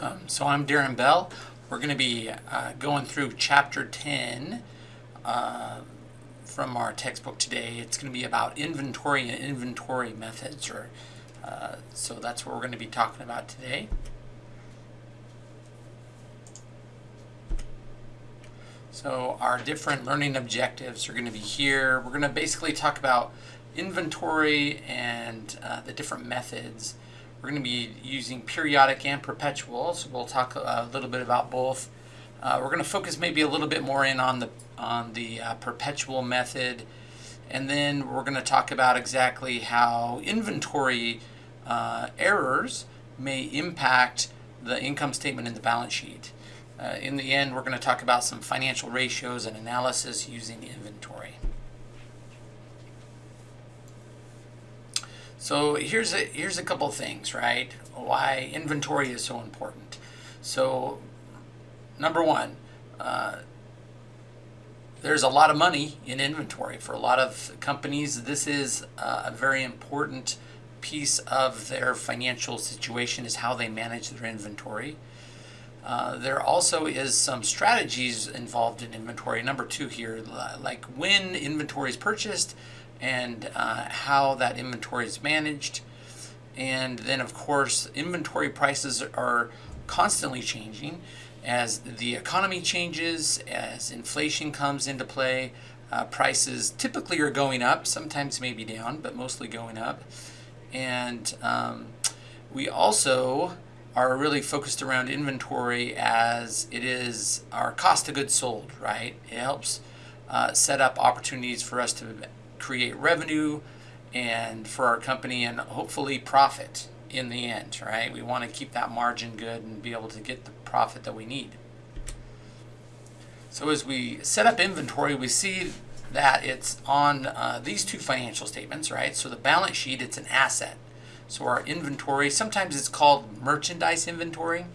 Welcome. So I'm Darren Bell. We're going to be uh, going through chapter 10 uh, from our textbook today. It's going to be about inventory and inventory methods. Or uh, So that's what we're going to be talking about today. So our different learning objectives are going to be here. We're going to basically talk about inventory and uh, the different methods. We're going to be using periodic and perpetual, so we'll talk a little bit about both. Uh, we're going to focus maybe a little bit more in on the on the uh, perpetual method, and then we're going to talk about exactly how inventory uh, errors may impact the income statement and the balance sheet. Uh, in the end, we're going to talk about some financial ratios and analysis using inventory. So here's a here's a couple things, right? Why inventory is so important. So number one, uh, there's a lot of money in inventory for a lot of companies. This is uh, a very important piece of their financial situation is how they manage their inventory. Uh, there also is some strategies involved in inventory. Number two here, like when inventory is purchased, and uh, how that inventory is managed. And then, of course, inventory prices are constantly changing as the economy changes, as inflation comes into play. Uh, prices typically are going up, sometimes maybe down, but mostly going up. And um, we also are really focused around inventory as it is our cost of goods sold, right? It helps uh, set up opportunities for us to create revenue and for our company and hopefully profit in the end, right? We want to keep that margin good and be able to get the profit that we need. So as we set up inventory, we see that it's on uh, these two financial statements, right? So the balance sheet, it's an asset. So our inventory, sometimes it's called merchandise inventory.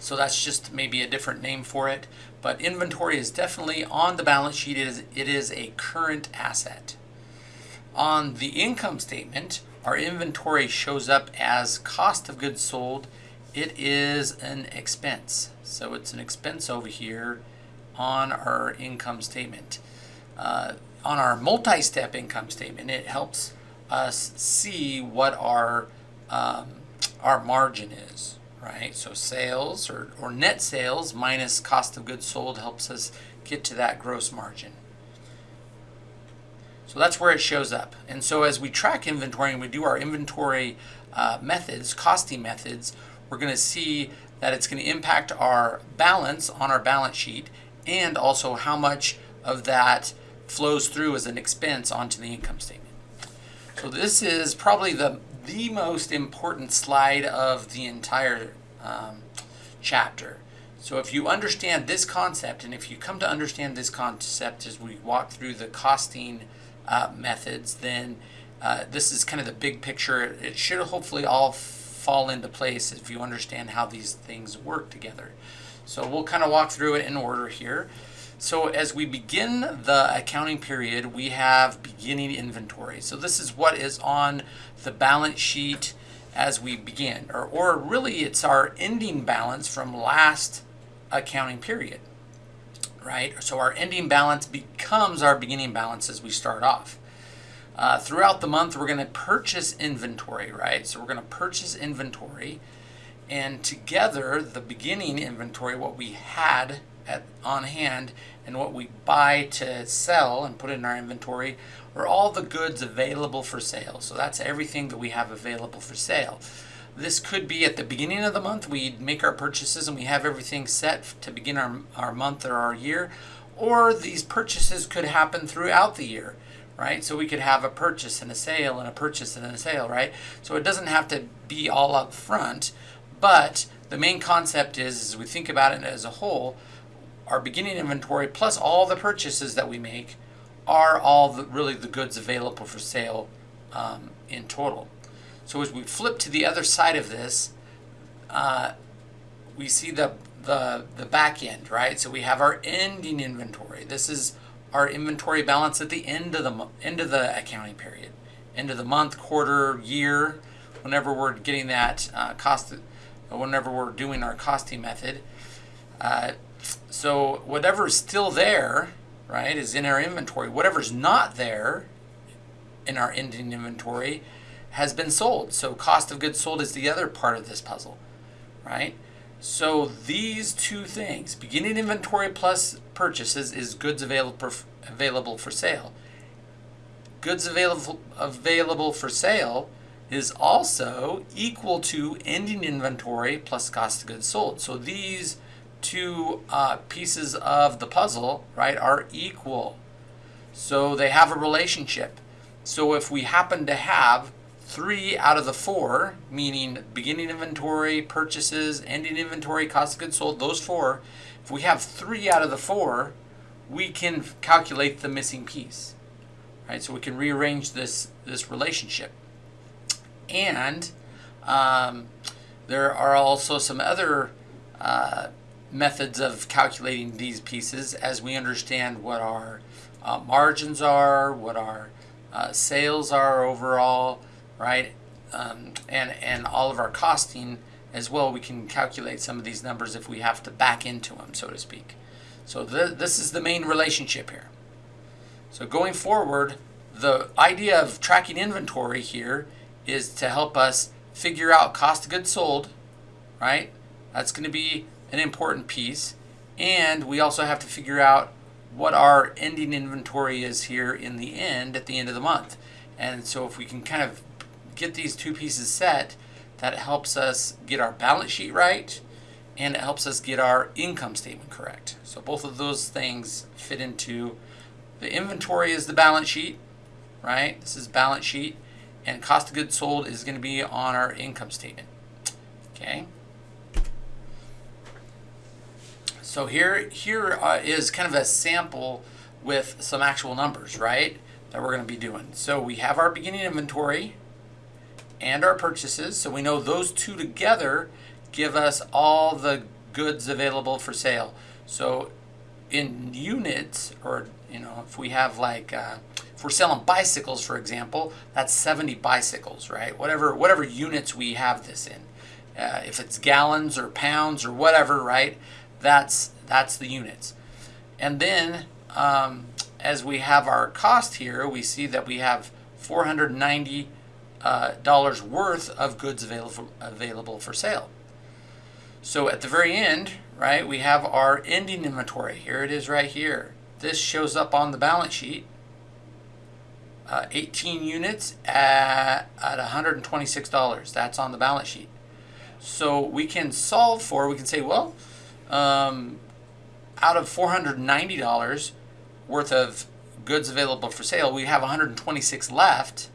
So that's just maybe a different name for it. But inventory is definitely on the balance sheet. It is, it is a current asset. On the income statement, our inventory shows up as cost of goods sold. It is an expense. So it's an expense over here on our income statement. Uh, on our multi-step income statement, it helps us see what our um, our margin is right? So sales or, or net sales minus cost of goods sold helps us get to that gross margin. So that's where it shows up. And so as we track inventory and we do our inventory uh, methods, costing methods, we're going to see that it's going to impact our balance on our balance sheet and also how much of that flows through as an expense onto the income statement. So this is probably the the most important slide of the entire um, chapter. So if you understand this concept, and if you come to understand this concept as we walk through the costing uh, methods, then uh, this is kind of the big picture. It should hopefully all fall into place if you understand how these things work together. So we'll kind of walk through it in order here. So as we begin the accounting period, we have beginning inventory. So this is what is on the balance sheet as we begin, or, or really it's our ending balance from last accounting period, right? So our ending balance becomes our beginning balance as we start off. Uh, throughout the month, we're going to purchase inventory, right? So we're going to purchase inventory, and together, the beginning inventory, what we had at, on hand and what we buy to sell and put in our inventory are all the goods available for sale. So that's everything that we have available for sale. This could be at the beginning of the month, we make our purchases and we have everything set to begin our, our month or our year, or these purchases could happen throughout the year, right? So we could have a purchase and a sale and a purchase and a sale, right? So it doesn't have to be all up front, but the main concept is, as we think about it as a whole, our beginning inventory plus all the purchases that we make are all the, really the goods available for sale um, in total. So as we flip to the other side of this, uh, we see the, the, the back end, right? So we have our ending inventory. This is our inventory balance at the end of the end of the accounting period, end of the month, quarter, year, whenever we're getting that uh, cost whenever we're doing our costing method. Uh, so whatever's still there, right, is in our inventory. Whatever's not there in our ending inventory has been sold. So cost of goods sold is the other part of this puzzle, right? So these two things, beginning inventory plus purchases is goods available available for sale. Goods available available for sale is also equal to ending inventory plus cost of goods sold. So these two uh, pieces of the puzzle, right, are equal. So they have a relationship. So if we happen to have three out of the four, meaning beginning inventory, purchases, ending inventory, cost of goods sold, those four, if we have three out of the four, we can calculate the missing piece. Right, so we can rearrange this, this relationship. And um, there are also some other uh, methods of calculating these pieces as we understand what our uh, margins are, what our uh, sales are overall, right? Um, and, and all of our costing as well, we can calculate some of these numbers if we have to back into them, so to speak. So th this is the main relationship here. So going forward, the idea of tracking inventory here is to help us figure out cost of goods sold, right? That's going to be an important piece. And we also have to figure out what our ending inventory is here in the end at the end of the month. And so if we can kind of get these two pieces set, that helps us get our balance sheet right and it helps us get our income statement correct. So both of those things fit into the inventory is the balance sheet, right? This is balance sheet and cost of goods sold is going to be on our income statement. Okay. So here, here uh, is kind of a sample with some actual numbers, right, that we're going to be doing. So we have our beginning inventory and our purchases. So we know those two together give us all the goods available for sale. So in units, or you know, if we have like, uh, if we're selling bicycles, for example, that's 70 bicycles, right? Whatever, whatever units we have this in. Uh, if it's gallons or pounds or whatever, right? That's that's the units. And then um, as we have our cost here, we see that we have 490 uh, dollars worth of goods available available for sale. So at the very end, right, we have our ending inventory. Here it is right here. This shows up on the balance sheet. Uh, 18 units at, at $126. That's on the balance sheet. So we can solve for, we can say, well, um, out of $490 worth of goods available for sale, we have 126 left.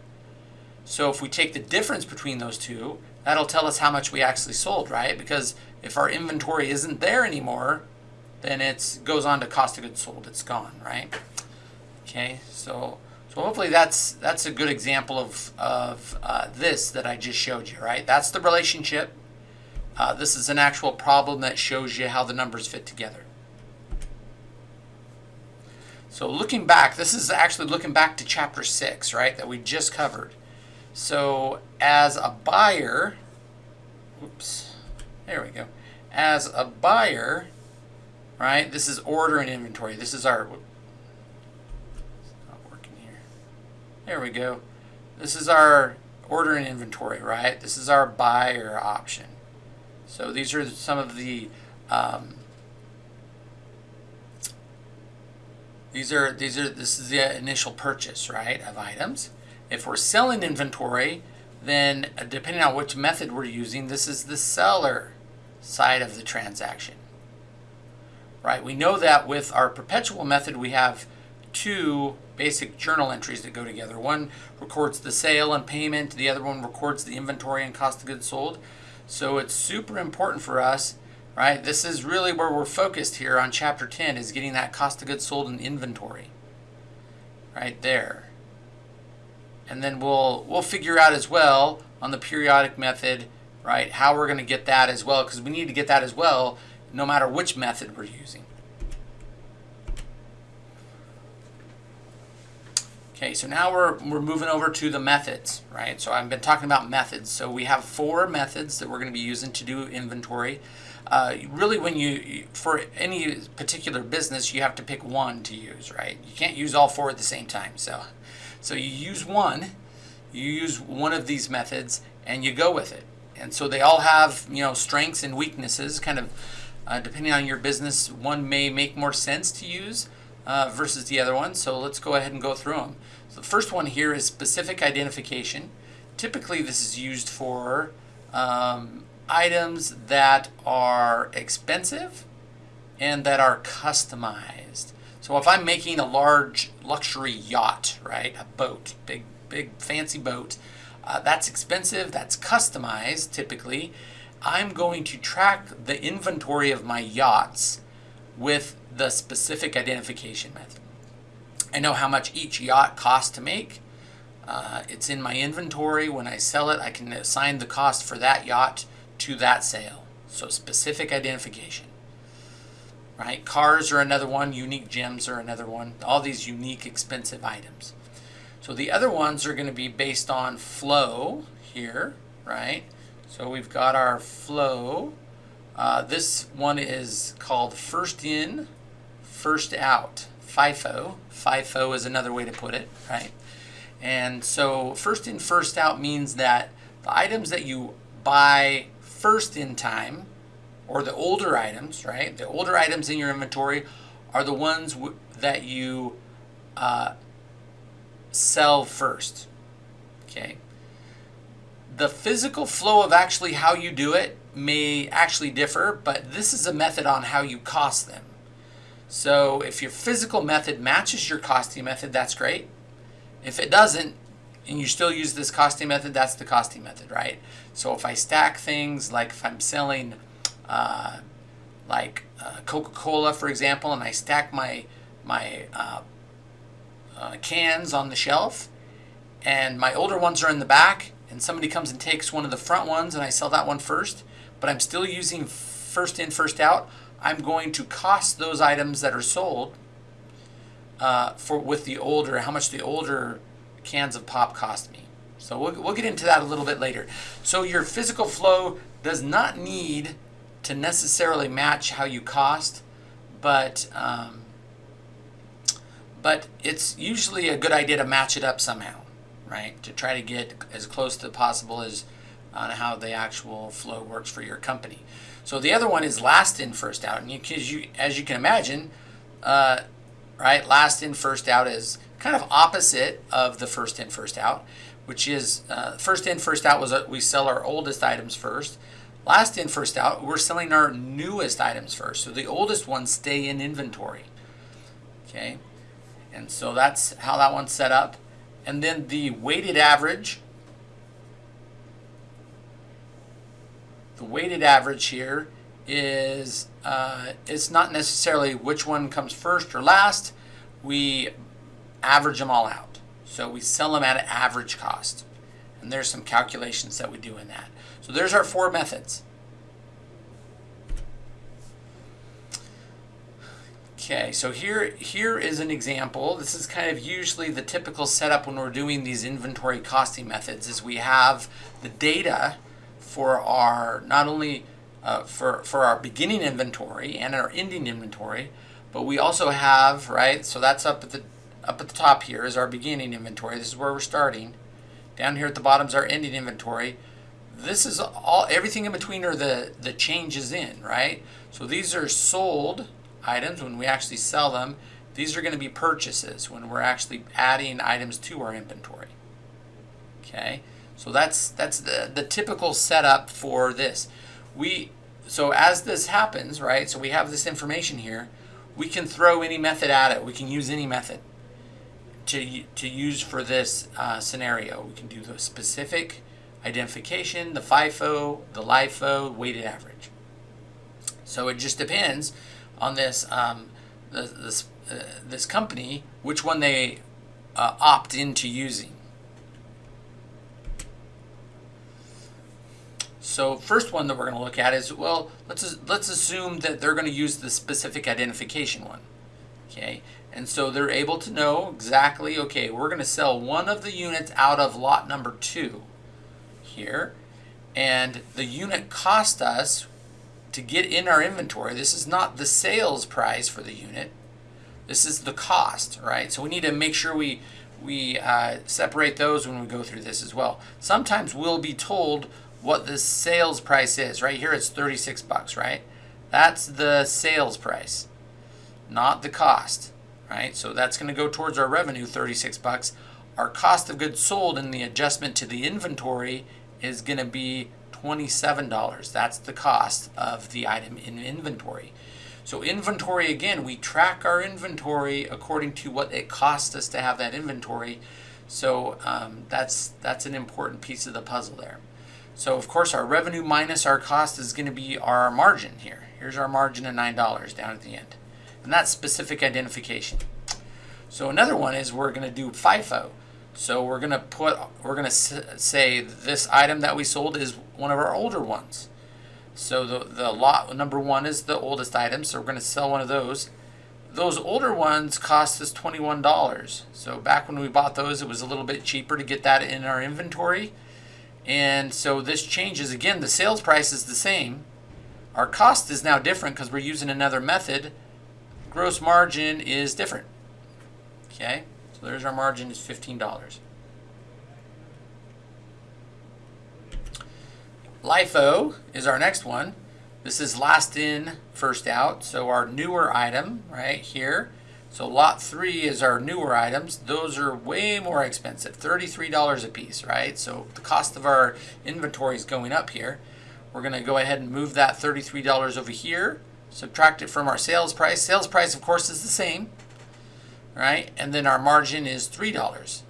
So if we take the difference between those two, that'll tell us how much we actually sold, right? Because if our inventory isn't there anymore, then it goes on to cost of goods sold. It's gone, right? Okay, so so hopefully that's that's a good example of of uh, this that I just showed you, right? That's the relationship. Uh, this is an actual problem that shows you how the numbers fit together. So looking back, this is actually looking back to chapter 6, right, that we just covered. So as a buyer, oops, there we go. As a buyer, right, this is order and inventory. This is our, not working here. There we go. This is our order and inventory, right? This is our buyer option. So these are some of the um, these are these are this is the initial purchase, right, of items. If we're selling inventory, then depending on which method we're using, this is the seller side of the transaction. Right? We know that with our perpetual method, we have two basic journal entries that go together. One records the sale and payment, the other one records the inventory and cost of goods sold. So it's super important for us, right? This is really where we're focused here on chapter 10 is getting that cost of goods sold and inventory right there. And then we'll we'll figure out as well on the periodic method, right, how we're going to get that as well because we need to get that as well no matter which method we're using. Okay, so now we're, we're moving over to the methods, right? So I've been talking about methods. So we have four methods that we're going to be using to do inventory. Uh, really, when you, for any particular business, you have to pick one to use, right? You can't use all four at the same time. So, so you use one, you use one of these methods, and you go with it. And so they all have, you know, strengths and weaknesses, kind of uh, depending on your business. One may make more sense to use uh, versus the other one. So let's go ahead and go through them. So the first one here is specific identification. Typically, this is used for um, items that are expensive and that are customized. So if I'm making a large luxury yacht, right, a boat, big, big fancy boat, uh, that's expensive, that's customized typically, I'm going to track the inventory of my yachts with the specific identification method. I know how much each yacht costs to make. Uh, it's in my inventory. When I sell it, I can assign the cost for that yacht to that sale. So specific identification. Right? Cars are another one. Unique gems are another one. All these unique, expensive items. So the other ones are going to be based on flow here, right? So we've got our flow. Uh, this one is called first in, first out, FIFO. FIFO is another way to put it, right? And so first in, first out means that the items that you buy first in time, or the older items, right? The older items in your inventory are the ones that you uh, sell first, okay? The physical flow of actually how you do it may actually differ, but this is a method on how you cost them. So if your physical method matches your costing method, that's great. If it doesn't, and you still use this costing method, that's the costing method, right? So if I stack things, like if I'm selling uh, like uh, Coca-Cola, for example, and I stack my, my uh, uh cans on the shelf, and my older ones are in the back, and somebody comes and takes one of the front ones and I sell that one first, but I'm still using first in, first out, I'm going to cost those items that are sold uh, for with the older, how much the older cans of pop cost me. So we'll, we'll get into that a little bit later. So your physical flow does not need to necessarily match how you cost, but um, but it's usually a good idea to match it up somehow right? To try to get as close to possible as on how the actual flow works for your company. So the other one is last in, first out. And you, you as you can imagine, uh, right, last in, first out is kind of opposite of the first in, first out, which is uh, first in, first out was a, we sell our oldest items first. Last in, first out, we're selling our newest items first. So the oldest ones stay in inventory. Okay, and so that's how that one's set up. And then the weighted average, the weighted average here is, uh, it's not necessarily which one comes first or last. We average them all out. So we sell them at an average cost. And there's some calculations that we do in that. So there's our four methods. Okay, so here, here is an example. This is kind of usually the typical setup when we're doing these inventory costing methods is we have the data for our, not only uh, for, for our beginning inventory and our ending inventory, but we also have, right, so that's up at the, up at the top here is our beginning inventory. This is where we're starting. Down here at the bottom is our ending inventory. This is all, everything in between are the, the changes in, right? So these are sold, items, when we actually sell them, these are going to be purchases when we're actually adding items to our inventory. Okay, so that's that's the, the typical setup for this. We so as this happens, right? So we have this information here. We can throw any method at it. We can use any method to to use for this uh, scenario. We can do the specific identification, the FIFO, the LIFO, weighted average. So it just depends on this um, this uh, this company which one they uh, opt into using. So first one that we're going to look at is well let's let's assume that they're going to use the specific identification one, okay? And so they're able to know exactly, okay, we're going to sell one of the units out of lot number two here. And the unit cost us to get in our inventory. This is not the sales price for the unit. This is the cost, right? So we need to make sure we, we uh, separate those when we go through this as well. Sometimes we'll be told what the sales price is. Right here it's 36 bucks, right? That's the sales price, not the cost, right? So that's going to go towards our revenue, 36 bucks. Our cost of goods sold and the adjustment to the inventory is going to be $27. That's the cost of the item in inventory. So inventory, again, we track our inventory according to what it costs us to have that inventory. So um, that's, that's an important piece of the puzzle there. So of course our revenue minus our cost is going to be our margin here. Here's our margin of $9 down at the end. And that's specific identification. So another one is we're going to do FIFO. So we're going to put, we're going to say this item that we sold is one of our older ones. So the, the lot number one is the oldest item, so we're going to sell one of those. Those older ones cost us $21. So back when we bought those, it was a little bit cheaper to get that in our inventory. And so this changes. Again, the sales price is the same. Our cost is now different because we're using another method. Gross margin is different. Okay, so there's our margin is $15. LIFO is our next one. This is last in, first out. So our newer item right here. So lot three is our newer items. Those are way more expensive, $33 a piece, right? So the cost of our inventory is going up here. We're gonna go ahead and move that $33 over here, subtract it from our sales price. Sales price, of course, is the same, right? And then our margin is $3.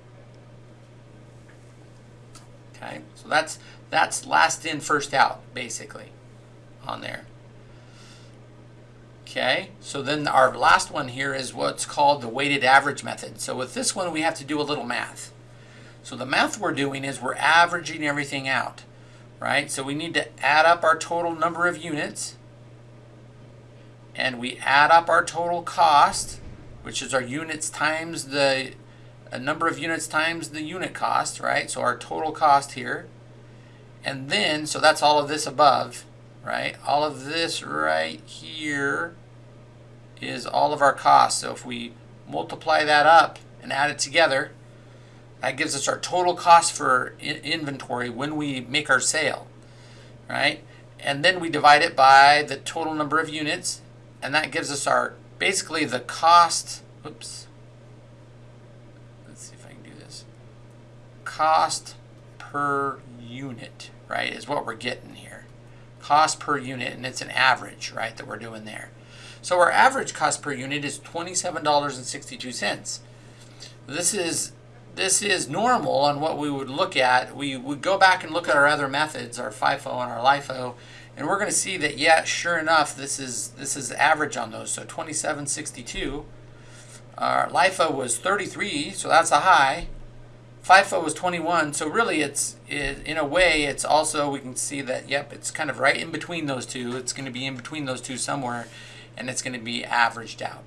Okay, so that's that's last in, first out, basically, on there. Okay, so then our last one here is what's called the weighted average method. So with this one, we have to do a little math. So the math we're doing is we're averaging everything out, right? So we need to add up our total number of units, and we add up our total cost, which is our units times the number of units times the unit cost, right? So our total cost here. And then, so that's all of this above, right? All of this right here is all of our costs. So if we multiply that up and add it together, that gives us our total cost for inventory when we make our sale, right? And then we divide it by the total number of units, and that gives us our, basically the cost, oops, let's see if I can do this, cost per unit, right, is what we're getting here. Cost per unit, and it's an average, right, that we're doing there. So our average cost per unit is $27.62. This is this is normal on what we would look at. We would go back and look at our other methods, our FIFO and our LIFO, and we're going to see that, yeah, sure enough, this is this is average on those. So 27.62. Our LIFO was 33, so that's a high. FIFO was 21, so really it's, it, in a way, it's also, we can see that, yep, it's kind of right in between those two. It's going to be in between those two somewhere, and it's going to be averaged out.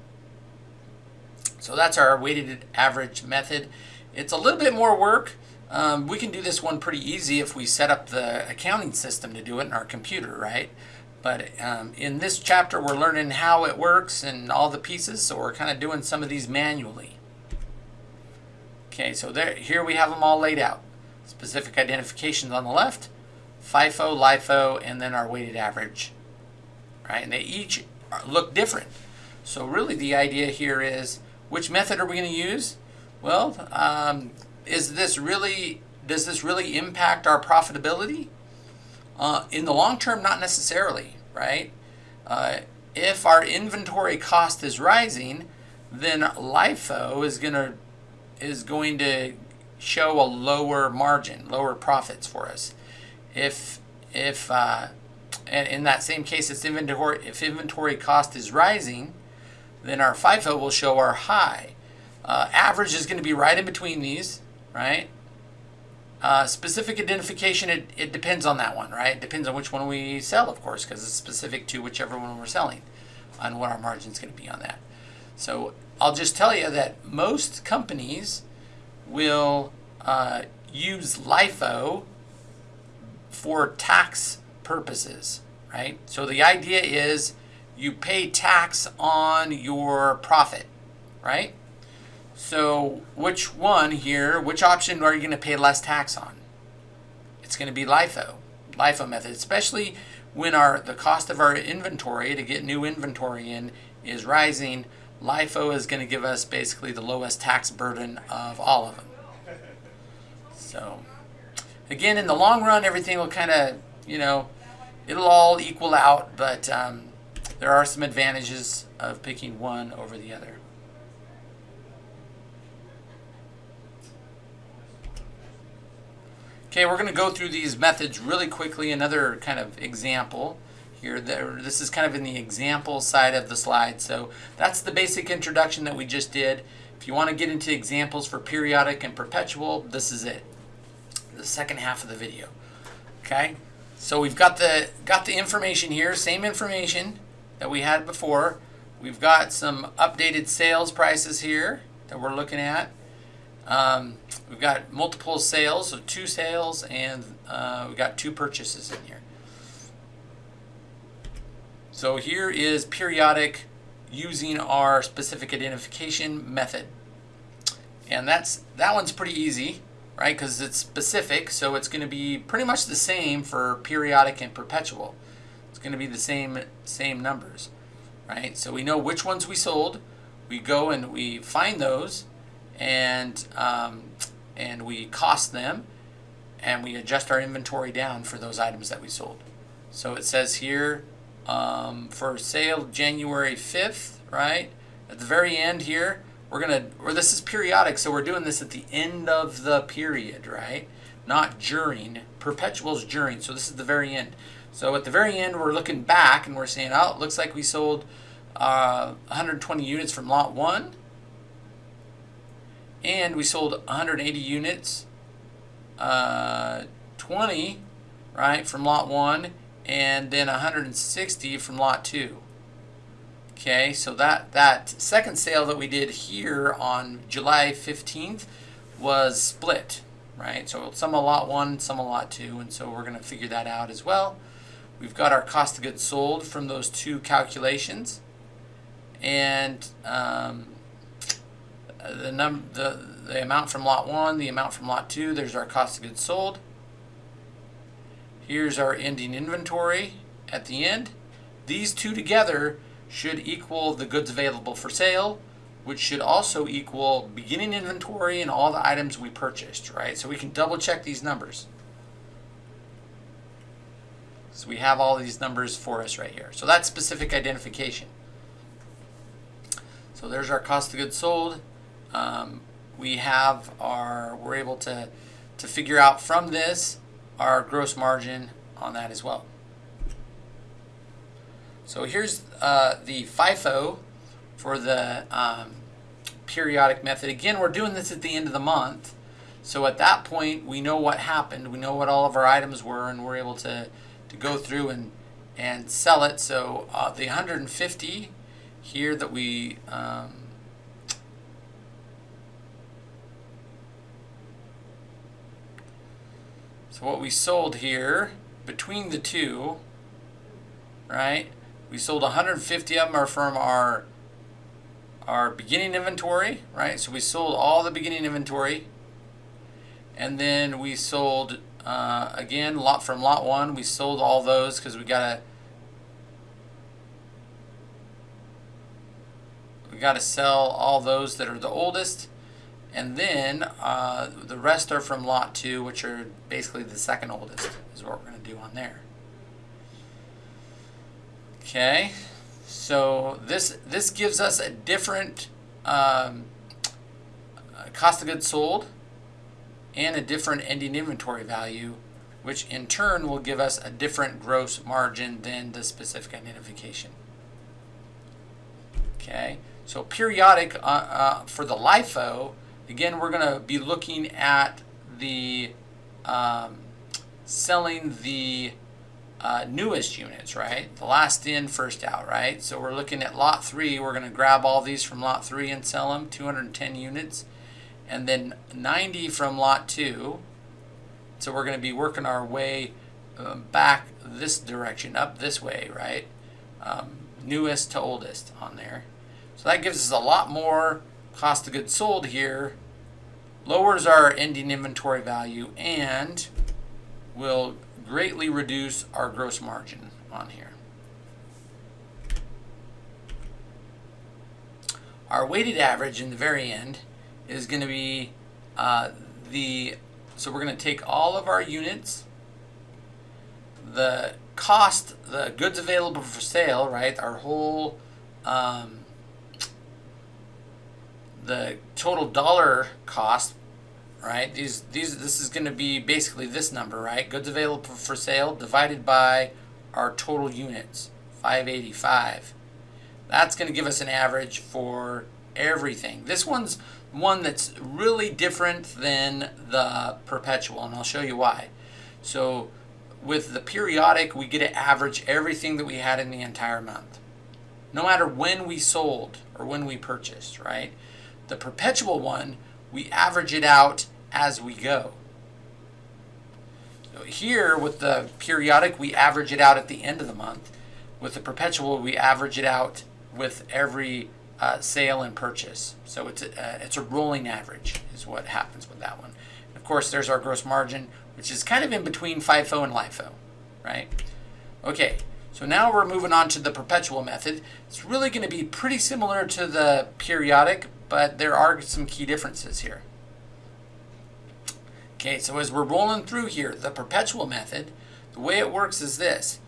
So that's our weighted average method. It's a little bit more work. Um, we can do this one pretty easy if we set up the accounting system to do it in our computer, right? But um, in this chapter, we're learning how it works and all the pieces, so we're kind of doing some of these manually. Okay, so there, here we have them all laid out. Specific identifications on the left, FIFO, LIFO, and then our weighted average. Right, and they each look different. So really the idea here is, which method are we going to use? Well, um, is this really, does this really impact our profitability? Uh, in the long term, not necessarily, right? Uh, if our inventory cost is rising, then LIFO is going to is going to show a lower margin, lower profits for us. If if uh, and in that same case, if inventory if inventory cost is rising, then our FIFO will show our high. Uh, average is going to be right in between these, right? Uh, specific identification, it, it depends on that one, right? It depends on which one we sell, of course, because it's specific to whichever one we're selling on what our margin is going to be on that. So I'll just tell you that most companies will uh, use LIFO for tax purposes, right? So the idea is you pay tax on your profit, right? So which one here, which option are you going to pay less tax on? It's going to be LIFO, LIFO method, especially when our the cost of our inventory to get new inventory in is rising. LIFO is going to give us basically the lowest tax burden of all of them. So again, in the long run, everything will kind of, you know, it'll all equal out, but um, there are some advantages of picking one over the other. Okay, we're going to go through these methods really quickly. Another kind of example here. This is kind of in the example side of the slide. So that's the basic introduction that we just did. If you want to get into examples for periodic and perpetual, this is it. The second half of the video. Okay, so we've got the got the information here, same information that we had before. We've got some updated sales prices here that we're looking at. Um, we've got multiple sales, so two sales, and uh, we've got two purchases in here. So here is periodic using our specific identification method. And that's that one's pretty easy, right? Because it's specific, so it's going to be pretty much the same for periodic and perpetual. It's going to be the same same numbers, right? So we know which ones we sold. We go and we find those and um, and we cost them and we adjust our inventory down for those items that we sold. So it says here um, for sale January 5th, right? At the very end here, we're gonna, or this is periodic, so we're doing this at the end of the period, right? Not during. Perpetual is during, so this is the very end. So at the very end, we're looking back and we're saying, oh, it looks like we sold uh, 120 units from lot one and we sold 180 units, uh, 20, right, from lot one, and then 160 from lot two. Okay, so that, that second sale that we did here on July 15th was split, right? So some a lot one, some a lot two, and so we're going to figure that out as well. We've got our cost of goods sold from those two calculations. And um, the, num the, the amount from lot 1, the amount from lot 2, there's our cost of goods sold. Here's our ending inventory at the end. These two together should equal the goods available for sale, which should also equal beginning inventory and all the items we purchased, right? So we can double check these numbers. So we have all these numbers for us right here. So that's specific identification. So there's our cost of goods sold um, we have our, we're able to, to figure out from this our gross margin on that as well. So here's uh, the FIFO for the um, periodic method. Again, we're doing this at the end of the month. So at that point, we know what happened. We know what all of our items were, and we're able to, to go through and, and sell it. So uh, the 150 here that we um, So what we sold here between the two, right? We sold 150 of them are from our our beginning inventory, right? So we sold all the beginning inventory, and then we sold uh, again lot from lot one. We sold all those because we gotta we gotta sell all those that are the oldest and then uh, the rest are from lot two, which are basically the second oldest, is what we're going to do on there. Okay, so this this gives us a different um, cost of goods sold and a different ending inventory value, which in turn will give us a different gross margin than the specific identification. Okay, so periodic uh, uh, for the LIFO Again, we're going to be looking at the um, selling the uh, newest units, right? The last in, first out, right? So we're looking at lot three. We're going to grab all these from lot three and sell them, 210 units. And then 90 from lot two. So we're going to be working our way um, back this direction, up this way, right? Um, newest to oldest on there. So that gives us a lot more cost of goods sold here, lowers our ending inventory value, and will greatly reduce our gross margin on here. Our weighted average in the very end is going to be uh, the, so we're going to take all of our units, the cost, the goods available for sale, right, our whole, um, the total dollar cost right? These these this is going to be basically this number, right? Goods available for sale divided by our total units, 585. That's going to give us an average for everything. This one's one that's really different than the perpetual, and I'll show you why. So with the periodic, we get to average everything that we had in the entire month. No matter when we sold or when we purchased, right? The perpetual one, we average it out as we go. Here with the periodic, we average it out at the end of the month. With the perpetual, we average it out with every uh, sale and purchase. So it's a, uh, it's a rolling average is what happens with that one. of course, there's our gross margin, which is kind of in between FIFO and LIFO, right? Okay, so now we're moving on to the perpetual method. It's really going to be pretty similar to the periodic, but there are some key differences here. Okay, so as we're rolling through here, the perpetual method, the way it works is this.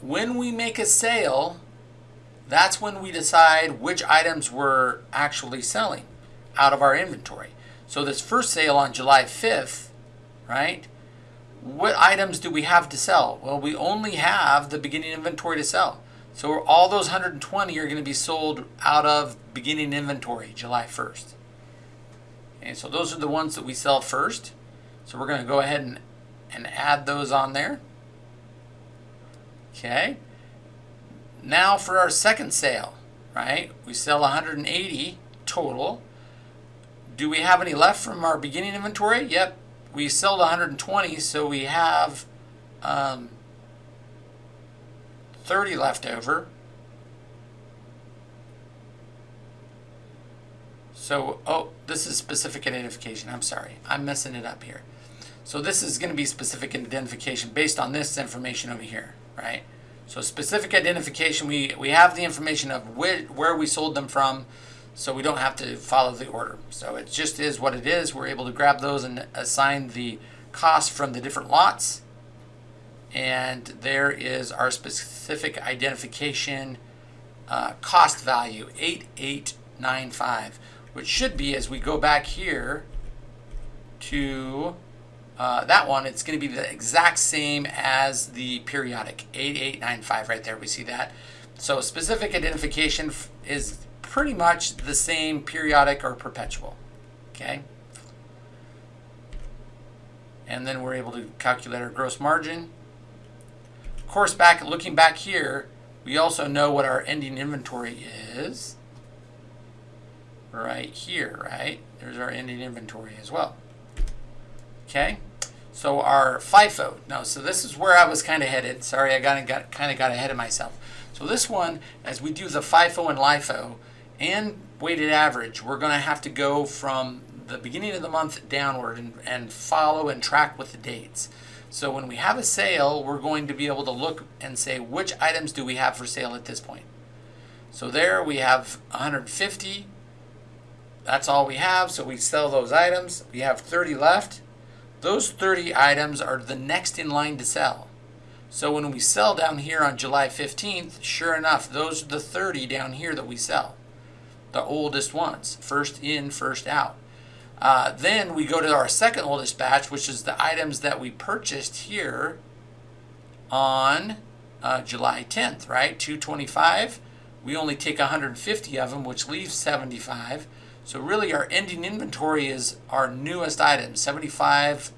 When we make a sale, that's when we decide which items we're actually selling out of our inventory. So this first sale on July 5th, right? What items do we have to sell? Well, we only have the beginning inventory to sell. So all those 120 are going to be sold out of beginning inventory July 1st. And so those are the ones that we sell first. So we're going to go ahead and, and add those on there. Okay. Now for our second sale, right? We sell 180 total. Do we have any left from our beginning inventory? Yep. We sold 120, so we have um, 30 left over. So, oh, this is specific identification. I'm sorry. I'm messing it up here. So this is going to be specific identification based on this information over here, right? So specific identification, we, we have the information of where, where we sold them from, so we don't have to follow the order. So it just is what it is. We're able to grab those and assign the cost from the different lots and there is our specific identification uh, cost value 8895 which should be as we go back here to uh, that one it's going to be the exact same as the periodic 8895 right there we see that so specific identification is pretty much the same periodic or perpetual okay and then we're able to calculate our gross margin of course, back looking back here, we also know what our ending inventory is. Right here, right? There's our ending inventory as well. Okay, so our FIFO. No, so this is where I was kind of headed. Sorry, I got, got kind of got ahead of myself. So this one, as we do the FIFO and LIFO and weighted average, we're going to have to go from the beginning of the month downward and, and follow and track with the dates. So when we have a sale, we're going to be able to look and say which items do we have for sale at this point. So there we have 150. That's all we have. So we sell those items. We have 30 left. Those 30 items are the next in line to sell. So when we sell down here on July 15th, sure enough, those are the 30 down here that we sell. The oldest ones. First in, first out. Uh, then we go to our second oldest batch, which is the items that we purchased here on uh, July 10th, right? 225. We only take 150 of them, which leaves 75. So really our ending inventory is our newest items, 75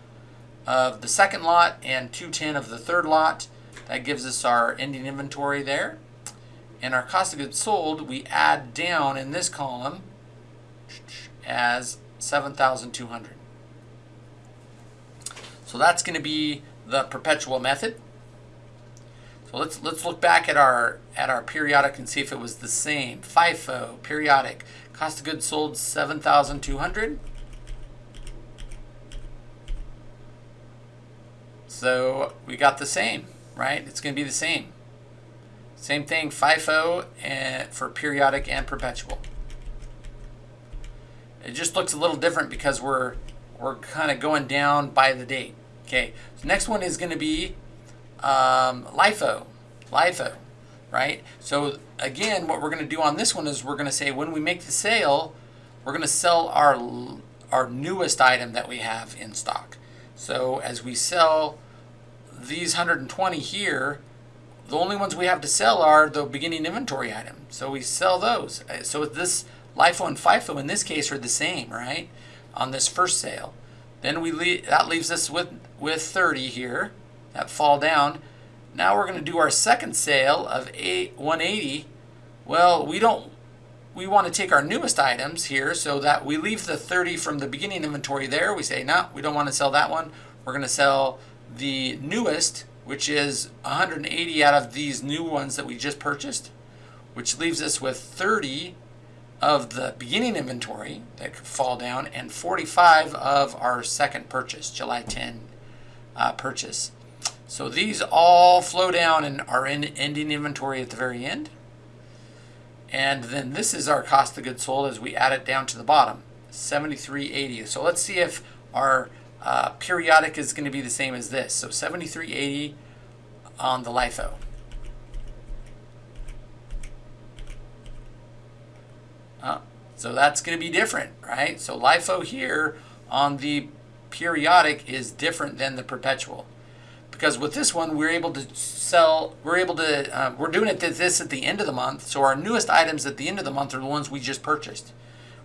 of the second lot and 210 of the third lot. That gives us our ending inventory there. And our cost of goods sold, we add down in this column as 7,200. So that's going to be the perpetual method. So let's let's look back at our at our periodic and see if it was the same. FIFO periodic cost of goods sold 7,200. So we got the same, right? It's going to be the same. Same thing, FIFO and for periodic and perpetual. It just looks a little different because we're we're kind of going down by the date. Okay, so next one is going to be um, LIFO, LIFO, right? So again, what we're going to do on this one is we're going to say when we make the sale, we're going to sell our our newest item that we have in stock. So as we sell these 120 here, the only ones we have to sell are the beginning inventory item. So we sell those. Uh, so this LIFO and FIFO in this case are the same, right? On this first sale. Then we leave, that leaves us with, with 30 here that fall down. Now we're going to do our second sale of 180. Well, we don't we want to take our newest items here so that we leave the 30 from the beginning inventory there. We say, no, we don't want to sell that one. We're going to sell the newest, which is 180 out of these new ones that we just purchased, which leaves us with 30 of the beginning inventory that could fall down and 45 of our second purchase, July 10 uh, purchase. So these all flow down and are in ending inventory at the very end. And then this is our cost of goods sold as we add it down to the bottom, 73.80. So let's see if our uh, periodic is going to be the same as this. So 73.80 on the LIFO. Uh, so that's going to be different, right? So LIFO here on the periodic is different than the perpetual. Because with this one, we're able to sell, we're able to, uh, we're doing it this at the end of the month. So our newest items at the end of the month are the ones we just purchased.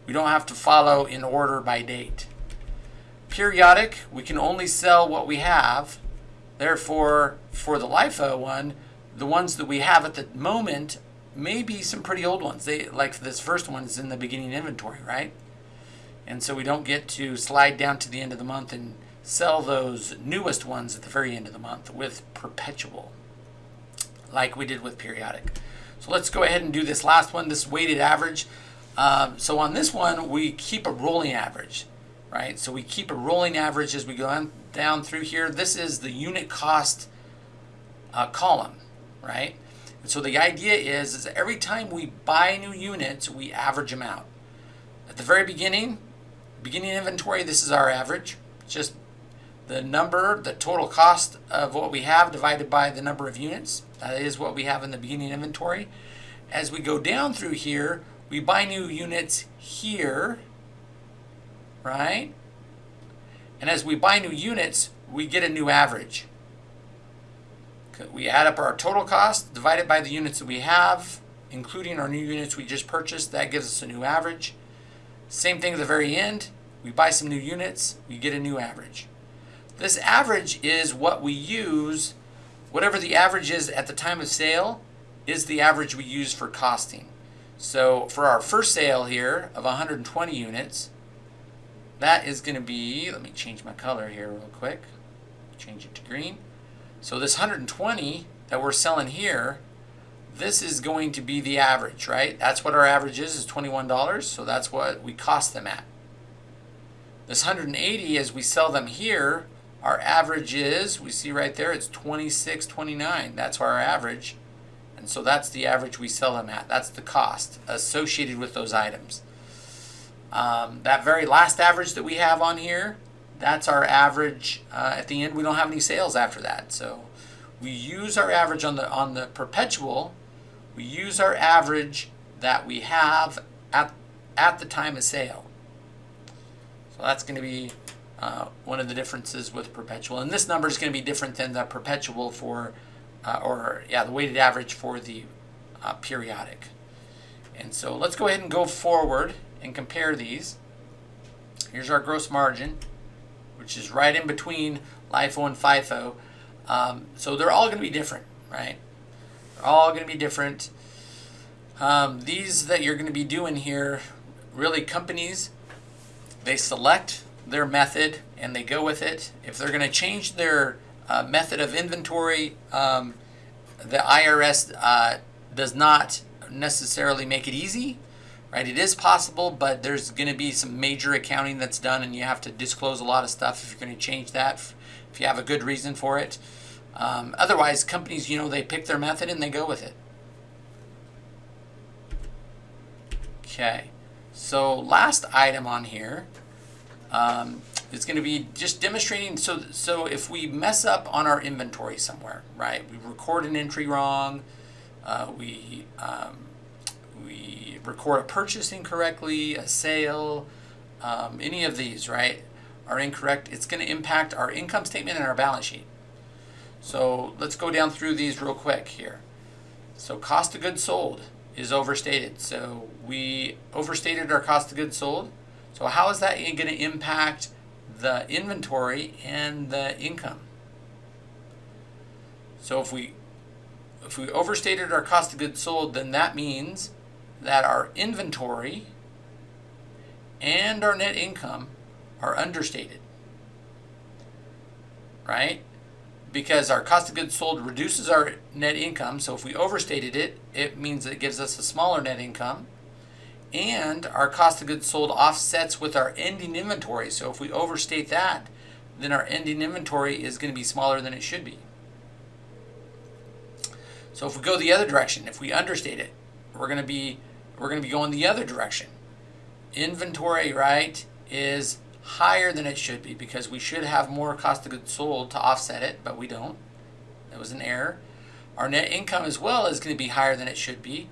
We don't have to follow in order by date. Periodic, we can only sell what we have. Therefore, for the LIFO one, the ones that we have at the moment may be some pretty old ones. They like this first one is in the beginning inventory, right? And so we don't get to slide down to the end of the month and sell those newest ones at the very end of the month with perpetual, like we did with periodic. So let's go ahead and do this last one, this weighted average. Um, so on this one, we keep a rolling average, right? So we keep a rolling average as we go on, down through here. This is the unit cost uh, column, right? And so the idea is, is every time we buy new units, we average them out. At the very beginning, beginning inventory, this is our average. Just the number, the total cost of what we have divided by the number of units. That is what we have in the beginning inventory. As we go down through here, we buy new units here, right? And as we buy new units, we get a new average. We add up our total cost divided by the units that we have, including our new units we just purchased. That gives us a new average. Same thing at the very end. We buy some new units, we get a new average. This average is what we use, whatever the average is at the time of sale, is the average we use for costing. So for our first sale here of 120 units, that is going to be, let me change my color here real quick, change it to green. So this 120 that we're selling here, this is going to be the average, right? That's what our average is, is $21. So that's what we cost them at. This 180, as we sell them here, our average is, we see right there, it's 26.29. That's our average. And so that's the average we sell them at. That's the cost associated with those items. Um, that very last average that we have on here, that's our average. Uh, at the end, we don't have any sales after that. So we use our average on the on the perpetual. We use our average that we have at at the time of sale. So that's going to be uh, one of the differences with perpetual. And this number is going to be different than the perpetual for, uh, or yeah, the weighted average for the uh, periodic. And so let's go ahead and go forward and compare these. Here's our gross margin which is right in between LIFO and FIFO. Um, so they're all going to be different. right? They're all going to be different. Um, these that you're going to be doing here, really companies, they select their method and they go with it. If they're going to change their uh, method of inventory, um, the IRS uh, does not necessarily make it easy, right? It is possible, but there's going to be some major accounting that's done, and you have to disclose a lot of stuff if you're going to change that, if you have a good reason for it. Um, otherwise, companies, you know, they pick their method and they go with it. Okay, so last item on here um, is going to be just demonstrating. So, so if we mess up on our inventory somewhere, right? We record an entry wrong. Uh, we um, we record a purchase incorrectly, a sale, um, any of these, right, are incorrect. It's going to impact our income statement and our balance sheet. So let's go down through these real quick here. So cost of goods sold is overstated. So we overstated our cost of goods sold. So how is that going to impact the inventory and the income? So if we if we overstated our cost of goods sold, then that means that our inventory and our net income are understated. Right? because our cost of goods sold reduces our net income. So if we overstated it, it means it gives us a smaller net income. And our cost of goods sold offsets with our ending inventory. So if we overstate that, then our ending inventory is going to be smaller than it should be. So if we go the other direction, if we understate it, we're going to be we're going to be going the other direction. Inventory, right, is higher than it should be because we should have more cost of goods sold to offset it, but we don't. That was an error. Our net income as well is going to be higher than it should be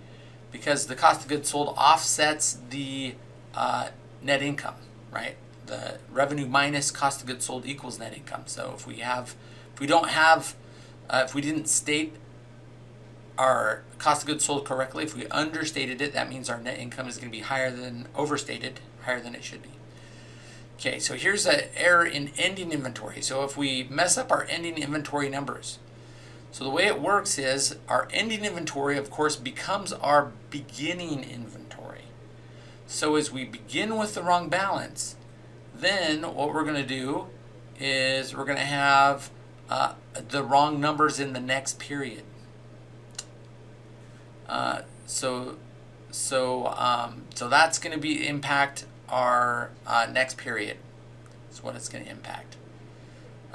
because the cost of goods sold offsets the uh, net income, right? The revenue minus cost of goods sold equals net income. So if we have, if we don't have, uh, if we didn't state our cost of goods sold correctly, if we understated it, that means our net income is going to be higher than overstated, higher than it should be. Okay, so here's an error in ending inventory. So if we mess up our ending inventory numbers, so the way it works is our ending inventory, of course, becomes our beginning inventory. So as we begin with the wrong balance, then what we're going to do is we're going to have uh, the wrong numbers in the next period. Uh, so, so, um, so that's going to be impact our uh, next period. Is what it's going to impact.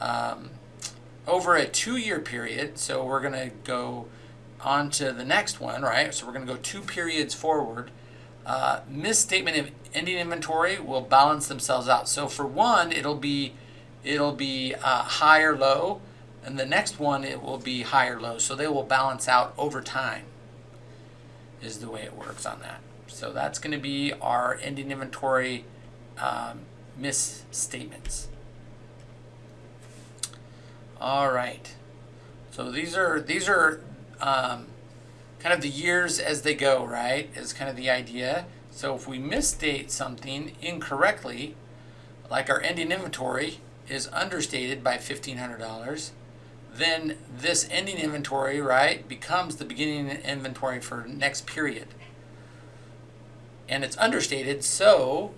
Um, over a two-year period, so we're going to go on to the next one, right? So we're going to go two periods forward. Uh, misstatement of ending inventory will balance themselves out. So for one, it'll be it'll be uh, high or low, and the next one it will be high or low. So they will balance out over time. Is the way it works on that. So that's going to be our ending inventory um, misstatements. All right. So these are these are um, kind of the years as they go, right? Is kind of the idea. So if we misstate something incorrectly, like our ending inventory is understated by $1,500, then this ending inventory, right, becomes the beginning inventory for next period and it's understated, so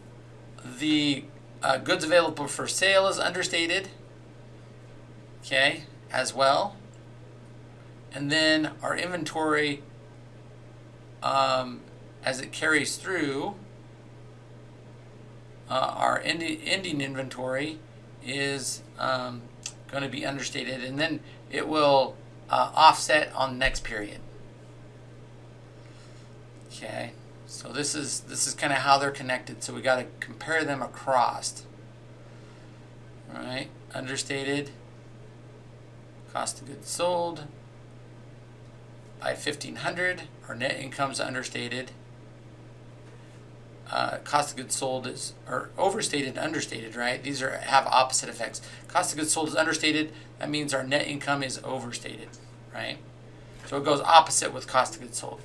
the uh, goods available for sale is understated, okay, as well. And then our inventory, um, as it carries through, uh, our ending, ending inventory is um, going to be understated, and then it will uh, offset on the next period. Okay. So this is this is kind of how they're connected. So we got to compare them across. All right, understated cost of goods sold by 1500 our net income's understated. Uh, cost of goods sold is or overstated understated right? These are have opposite effects. Cost of goods sold is understated. That means our net income is overstated right? So it goes opposite with cost of goods sold.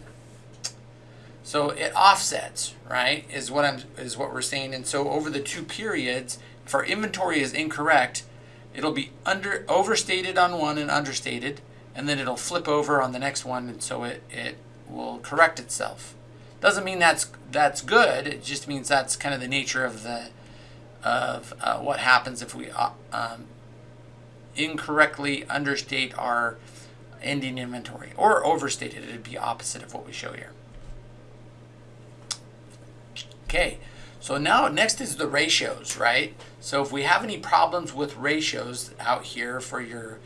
So it offsets, right? Is what I'm is what we're saying. And so over the two periods, if our inventory is incorrect, it'll be under overstated on one and understated, and then it'll flip over on the next one, and so it, it will correct itself. Doesn't mean that's that's good. It just means that's kind of the nature of the of uh, what happens if we uh, um, incorrectly understate our ending inventory or overstate it. It'd be opposite of what we show here. Okay, so now next is the ratios, right? So if we have any problems with ratios out here for your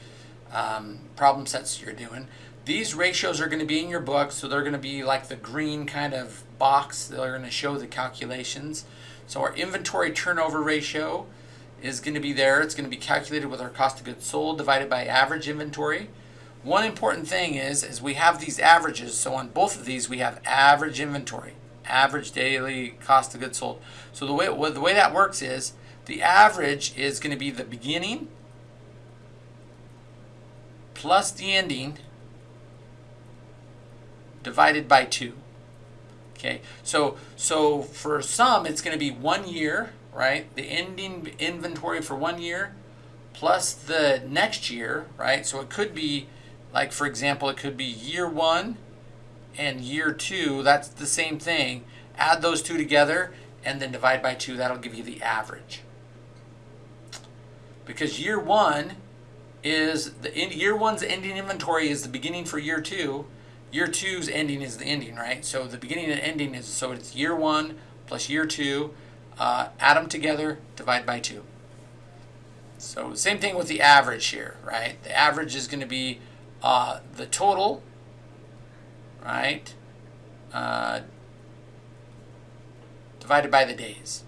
um, problem sets you're doing, these ratios are going to be in your book, so they're going to be like the green kind of box. They're going to show the calculations. So our inventory turnover ratio is going to be there. It's going to be calculated with our cost of goods sold divided by average inventory. One important thing is, is we have these averages. So on both of these, we have average inventory, average daily cost of goods sold. So the way, the way that works is the average is going to be the beginning plus the ending divided by 2. Okay, so so for some it's going to be one year, right? The ending inventory for one year plus the next year, right? So it could be like for example, it could be year one and year two. That's the same thing. Add those two together and then divide by two. That'll give you the average. Because year one is the end, year one's ending inventory is the beginning for year two year two's ending is the ending, right? So the beginning and ending is, so it's year one plus year two, uh, add them together, divide by two. So same thing with the average here, right? The average is going to be uh, the total, right, uh, divided by the days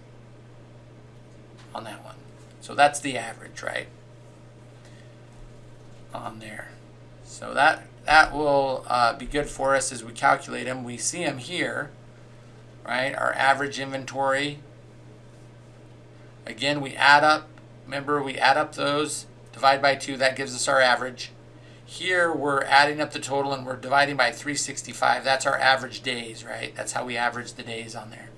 on that one. So that's the average, right, on there. So that that will uh, be good for us as we calculate them. We see them here, right? Our average inventory. Again, we add up, remember we add up those, divide by 2, that gives us our average. Here we're adding up the total and we're dividing by 365. That's our average days, right? That's how we average the days on there.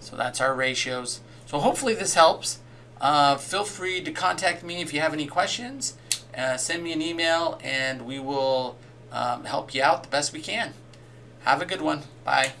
So that's our ratios. So hopefully this helps. Uh, feel free to contact me if you have any questions uh, send me an email and we will um, help you out the best we can. Have a good one. Bye.